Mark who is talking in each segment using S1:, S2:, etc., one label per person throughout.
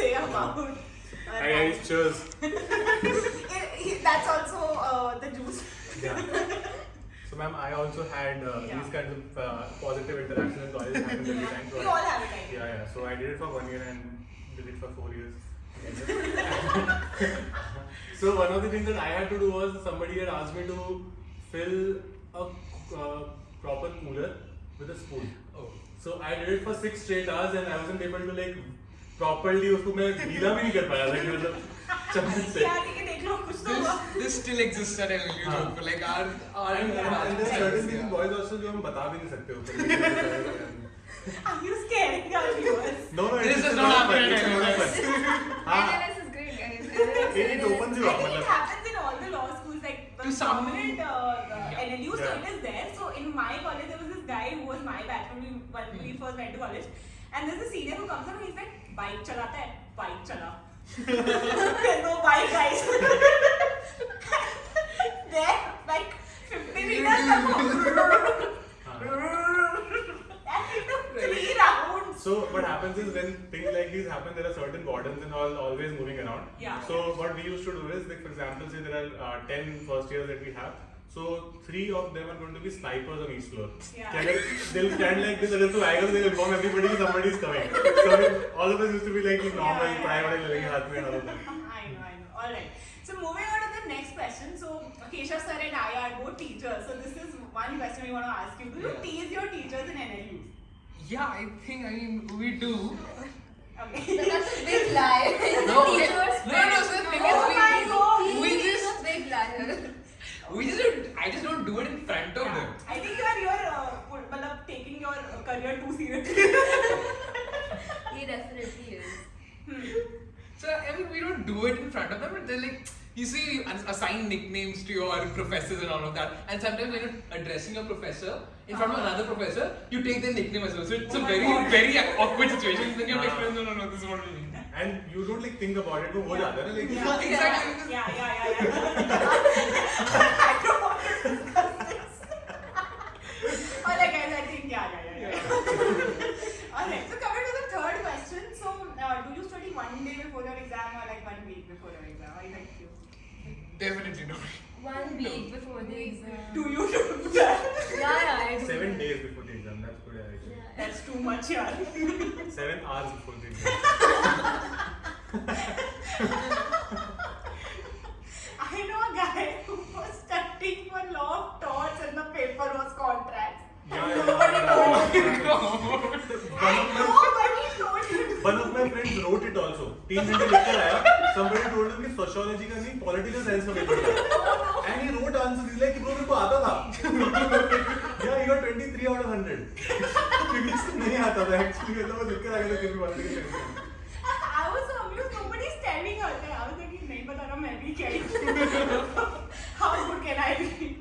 S1: Hi guys, cheers.
S2: That's also uh, the juice.
S1: Yeah. So ma'am, I also had uh,
S2: Yeah.
S1: these kinds of uh, positive interactions in college. It happens every time. So
S2: We all have it, I
S1: Yeah, yeah. So I did it for one year and did it for four years. so one of the things that I had to do was somebody had asked me to fill a uh, proper cooler with a spoon.
S3: Oh.
S1: So I did it for six straight hours and I wasn't able to like properly उसको मैं गीला भी नहीं कर पाया था कि मतलब चम्मच से.
S2: यार ये देख लो कुछ तो हुआ
S3: This, this still exists at LLU
S1: हाँ.
S3: joke. Like our our
S1: And, and, and there are certain things
S3: yeah.
S1: boys also जो हम बता भी नहीं सकते ऊपर.
S2: Are you scaring our viewers?
S1: No, no,
S3: This
S1: it's
S3: does
S1: just
S3: not
S1: not
S3: happen
S1: fun.
S3: in
S1: It's a lot of
S3: NLS.
S1: fun. हाँ,
S4: NLS is great, guys. NLS
S1: it, it opens you
S2: I
S1: up.
S2: think it
S1: मतलब.
S2: happens in all the law schools, like the
S3: To some-
S2: prominent uh, the
S3: Yeah.
S2: NLU, so
S1: Yeah.
S2: it is there. So in my college, there was this guy who was my batch when we, when we first went to college. And there's a senior who comes up and he's like, bike chalata hai, bike chala. there's no bike, guys. there, like 50 meters ago. and he took three rounds.
S1: So what happens is when things like these happen, there are certain wardens and all always moving around.
S2: Yeah.
S1: So what we used to do is, like for example, say there are uh, 10 first years that we have. So three of them are going to be snipers on each floor.
S2: Yeah.
S1: Like, they'll stand like this, and if the wagon, they'll inform everybody somebody is coming. So all of us used to be like normal,
S2: yeah,
S1: private,
S2: yeah.
S1: like and all of that.
S2: I know, I know. All right. So moving on to the next question. So Keshav sir and I are both teachers. So this is one question we want to ask you. Do you tease your teachers in NLU?
S3: Yeah, I think I mean we do.
S2: Okay.
S4: But that's a big lie.
S3: no, no, no, so the thing is
S2: oh
S3: we, we just
S4: big liar
S3: do it in front of them.
S2: I think you are you're uh, taking your uh, career too seriously.
S4: he definitely is.
S2: Hmm.
S3: So I mean, we don't do it in front of them, but they're like. You see, you assign nicknames to your professors and all of that. And sometimes when you're addressing your professor in front of uh-huh. another professor, you take their nickname as well. So it's
S2: oh
S3: a very,
S2: God.
S3: very awkward situation. Then
S1: you're
S3: like, no, no, no, this is what we mean.
S1: And you don't like think about it, but what yeah. other like
S2: yeah.
S3: exactly.
S2: yeah, yeah, yeah. yeah.
S3: Definitely not.
S4: One week before the exam.
S2: Do you do that?
S4: Yeah, yeah, I do.
S1: Seven days before the exam, that's good actually.
S4: Yeah.
S2: That's too much, yeah.
S1: Seven hours before the exam. तीन घंटे लेकर आया. Somebody told him कि sociology का नहीं political science का paper था. And he wrote answers. He's like कि bro मेरे को आता था. yeah, he got 23 out of 100. क्योंकि इसको नहीं आता था actually मतलब वो लेकर आ गया था फिर भी political science का.
S2: I was so amused. Nobody's telling her. I was like, नहीं बता रहा मैं भी क्या ही How good can I be?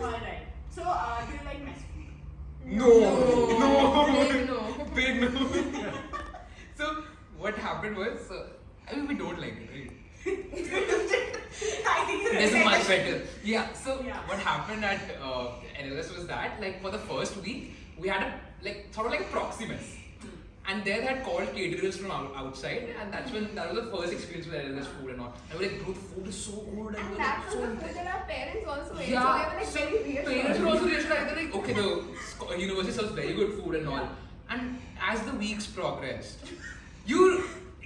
S2: Alright. So, uh, do you like food?
S3: No, no,
S4: no.
S3: big no. Happened was, uh, I mean, we don't like it, right?
S2: I think
S3: This is much better. Yeah. So
S2: Yeah.
S3: what happened at uh, NLS was that, like, for the first week, we had a like sort of like a proximus. And there they had called caterers from outside, and that's when that was the first experience with NLS food and all. And we were like, bro, the food is so good, and,
S4: And that
S3: like,
S4: was
S3: so
S4: the food that our parents also ate.
S3: yeah,
S4: So they were like
S3: so
S4: very reassured.
S3: parents were also reassured. They're like, okay, the university serves very good food and all. And as the weeks progressed, you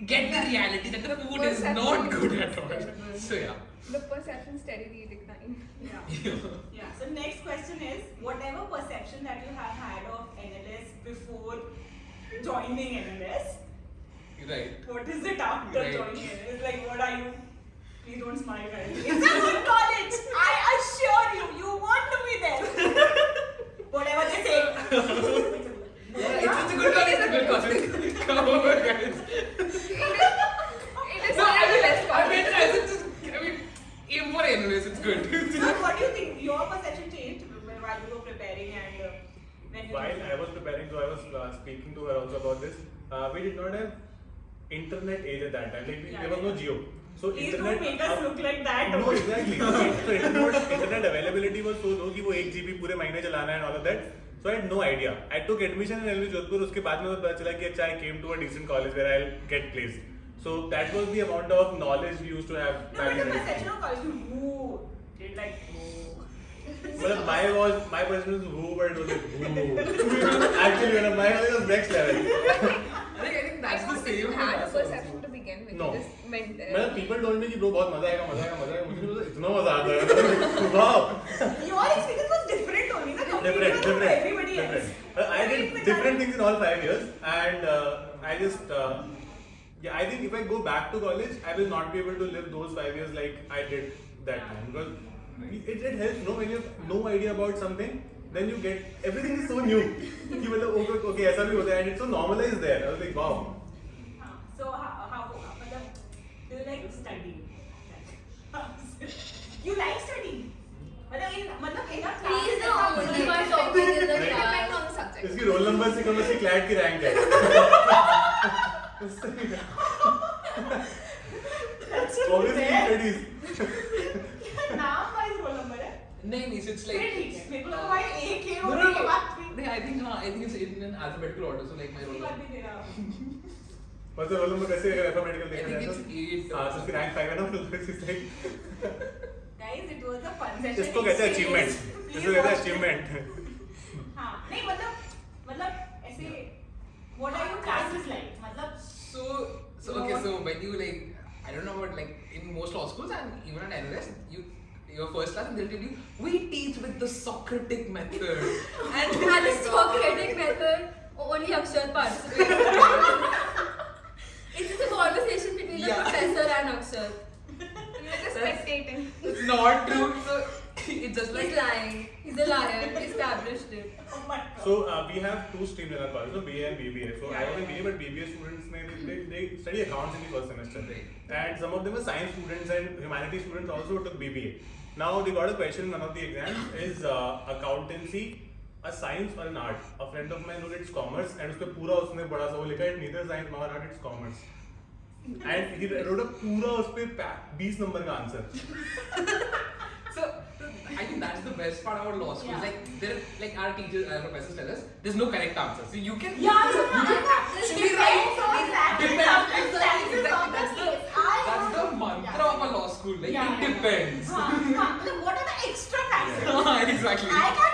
S3: get the reality that the food is not good at all.
S4: terrible.
S3: So yeah.
S4: The perception steadily declined.
S2: Yeah. Yeah. So next question is, whatever perception that you have had of NLS before joining NLS,
S3: right.
S2: what is it after
S3: Right.
S2: joining NLS? Like, what are you? Please don't smile, guys. It's a good college.
S3: Good.
S2: So what do you think? Your perception changed when while you were preparing and uh, when you
S1: While I was preparing, so I was uh, speaking to her also about this. Uh, we did not have internet age at that time. Like
S2: Yeah,
S1: there was
S2: yeah. no.
S1: Geo. So
S2: Please
S1: internet.
S2: don't make us look like that.
S1: No, exactly. so internet, internet availability was so low कि वो एक GB पूरे महीने चलाना है and all of that. So I had no idea. I took admission in LV Jodhpur. उसके बाद में पता चला कि अच्छा I came to a decent college where I'll get placed. So that was the amount of knowledge we used to have
S2: No,
S1: back
S2: but the perception of college, you woo, did like woo.
S1: Well, my was my perception was who, but it was like who. Actually, when my was next level.
S3: I think I think that's
S4: I
S3: the
S4: don't think
S3: same.
S4: you
S3: with
S4: had a
S3: us also.
S4: perception to begin with.
S1: No.
S4: You just went there.
S1: मतलब people told me कि bro बहुत मजा आएगा मजा आएगा मजा आएगा मुझे तो इतना मजा आता है wow
S2: Your experience was different only, na?
S1: different
S2: Compared to
S1: different
S2: everybody else.
S1: different Uh, I did different things in all five years and uh, I just uh, yeah I think if I go back to college I will not be able to live those five years like I did that time because it, it helps no when you have no idea about something then you get everything is so new कि मतलब okay okay ऐसा भी होता है and it's so normalized there I was like wow
S2: हाँ, So how how मतलब do you like studying? you like studying? मतलब in मतलब in a class.
S5: He is the
S2: ऐसा
S5: only
S2: मतलब-
S5: one talking in the
S4: It depends
S5: class.
S4: on the subject.
S1: इसकी roll number से कम इसकी CLAT की rank है
S2: That's so
S1: obviously
S2: fair.
S1: studies
S3: नहीं नहीं
S2: इट्स लाइक मेरे को लगा भाई ए के ओ के बाद
S3: नहीं आई थिंक हाँ I think it's in an alphabetical order so like my roll
S1: मतलब वो में कैसे अल्फाबेटिकल देखा जाए तो हाँ। सो फिर रैंक 5 है ना फिर it's like
S2: guys it was a fun session
S1: इसको कहते हैं अचीवमेंट इसको कहते हैं अचीवमेंट
S2: हाँ नहीं मतलब मतलब ऐसे what are your classes like मतलब
S3: so so okay so when you like I don't know what like in most law schools and even at NLS you your first class and they'll tell you we teach with the Socratic method, and
S5: And the Socratic method, only Akshat participates. It's just a conversation between the
S3: Yeah.
S5: professor and Akshat.
S4: You're just spectating.
S3: it's not true. So it's just like
S5: He's lying. He's a liar.
S1: So uh, we have two streams in our college, so BA and BBA. So yeah, I was
S2: Yeah.
S1: BA, but BBA students they, they, they study accounts in the first semester, and some of them were science students and humanities students also took BBA. Now they got a question in one of the exams is uh, accountancy a science or an art? A friend of mine wrote it's commerce, and उसपे पूरा उसने बड़ा सा वो लिखा है neither science nor art, it's commerce. And he wrote a पूरा उसपे 20 नंबर का
S3: answer. I think that's the best part of our law school.
S2: Yeah.
S3: Like there, like our teachers, our uh, professors tell us, there's no correct answer. So you can.
S2: Yeah,
S3: so
S2: you
S3: can actually write. Depends.
S2: Exactly.
S3: That's the that's the mantra
S2: yeah.
S3: of a law school. Like
S2: yeah,
S3: it depends.
S2: Huh, huh. What are the extra factors?
S3: exactly.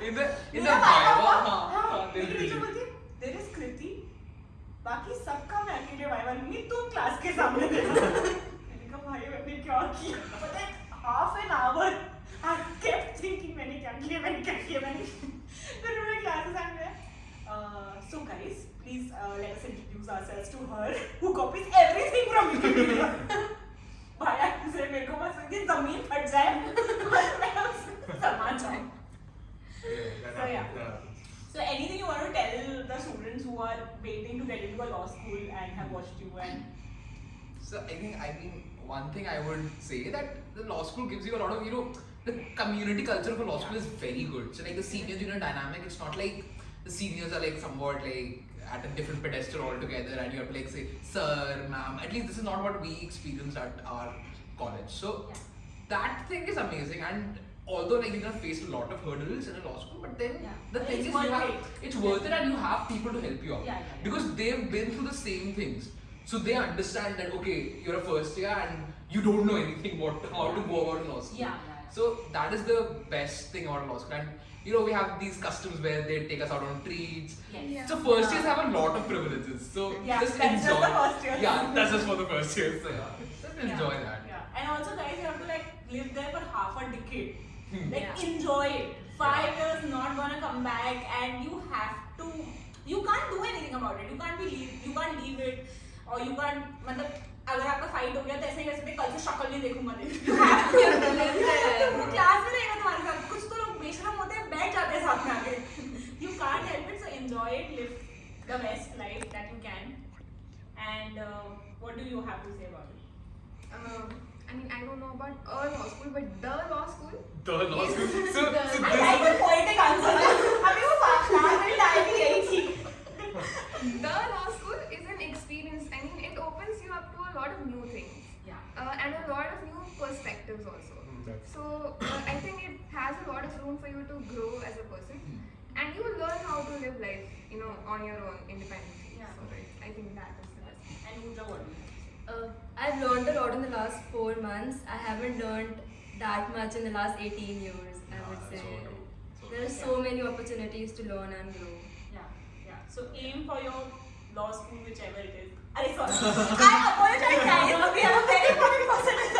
S1: Big तो हाँ,
S3: हाँ,
S2: bold बाकी सबका मैं अकेले viva लूँगी तुम class के सामने मैंने कहा भाई मैंने क्या किया? पता है half an hour I kept thinking मैंने क्या किया मैंने क्या किया मैंने फिर उन्होंने क्लासेस एंड में so guys please let us introduce ourselves to her who copies everything from you represent Samajam. so anything you want to tell the students who are waiting to get into a law school and have watched you and
S3: so I think I mean one thing I would say that the law school gives you a lot of you know the community culture for law school is very good. So like the senior junior dynamic, it's not like the seniors are like somewhat like at a different pedestal altogether and you have to like say sir, ma'am. At least this is not what we experienced at our college. So
S2: yeah
S3: that thing is amazing and although like you're gonna face a lot of hurdles in a law school, but then
S2: Yeah.
S3: the
S2: But
S3: thing
S2: it's
S3: is you have,
S2: it.
S3: it's worth it and you have people to help you out
S2: Yeah, yeah, yeah.
S3: because they've been through the same things. So they understand that okay, you're a first year and you don't know anything what how to go about law school.
S2: Yeah, yeah, yeah.
S3: So that is the best thing about law school. And you know we have these customs where they take us out on treats.
S2: yes.
S4: Yeah.
S3: So first years have a lot of privileges. So
S2: Yeah,
S3: just
S2: that's just
S3: enjoy.
S2: the first year.
S3: Yeah, that's just for the first year. So yeah, just enjoy
S2: yeah.
S3: that.
S2: Yeah. And also guys you have to like lived there for half a decade.
S3: Hmm.
S2: Like
S5: Yeah.
S2: enjoy it. Five years not gonna come back, and you have to. You can't do anything about it. You can't be leave. You can't leave it, or you can't. मतलब अगर आपका fight हो गया तो ऐसे ही कर सकते कल से शक्ल नहीं देखूंगा वो क्लास में रहेगा तुम्हारे साथ कुछ तो लोग बेशरम होते हैं बैठ जाते हैं साथ में आके you can't help it so enjoy it live the best life that you can and what do you have to say about it
S4: Um, I mean, I don't know about a law school, but the law school.
S3: The law school. So, so
S2: I
S3: this,
S2: like the poetic answer अभी वो class में diary यही थी
S4: The law school is an experience. I mean, it opens you up to a lot of new things
S2: या
S4: uh, and a lot of new perspectives also.
S1: Hmm, that's-
S4: So uh, I think it has a lot of room for you to grow as a person, and you will learn how to live life, you know, on your own independently.
S2: Yeah.
S4: So I think that is the best.
S2: And Pooja what do you
S5: Uh, I've learned a lot in the last four months. I haven't learned that much in the last 18 years, I would say.
S3: so true. So
S5: There are so many opportunities to learn and grow.
S2: Yeah, yeah. So aim for your law school, whichever it is. Are sorry. I apologize, guys. We have a very important person with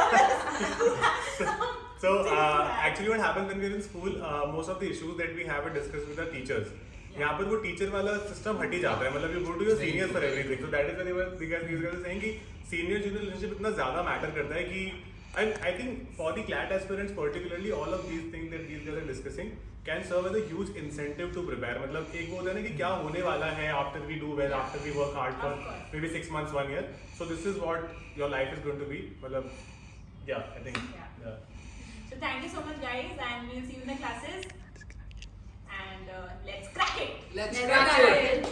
S2: us.
S1: So uh, actually, what happens when we're in school, uh, most of the issues that we have are discussed with our teachers. यहाँ पर वो teacher वाला system हट ही जाता है मतलब you go to your senior for everything so that is very well because this guys saying कि senior junior relationship इतना ज़्यादा मैटर करता है कि and I think for the CLAT aspirants particularly all of these thing that these are discussing can serve as a huge incentive to prepare मतलब एक वो होता है ना कि क्या होने वाला है after we do well after we work hard for maybe six months one year so this is what your life is going to be मतलब या I think
S2: yeah.
S1: yeah.
S2: so thank you so much guys and we'll see you in the classes. and uh, let's crack it.
S3: Let's,
S5: let's
S3: crack,
S5: crack,
S3: it.
S5: it.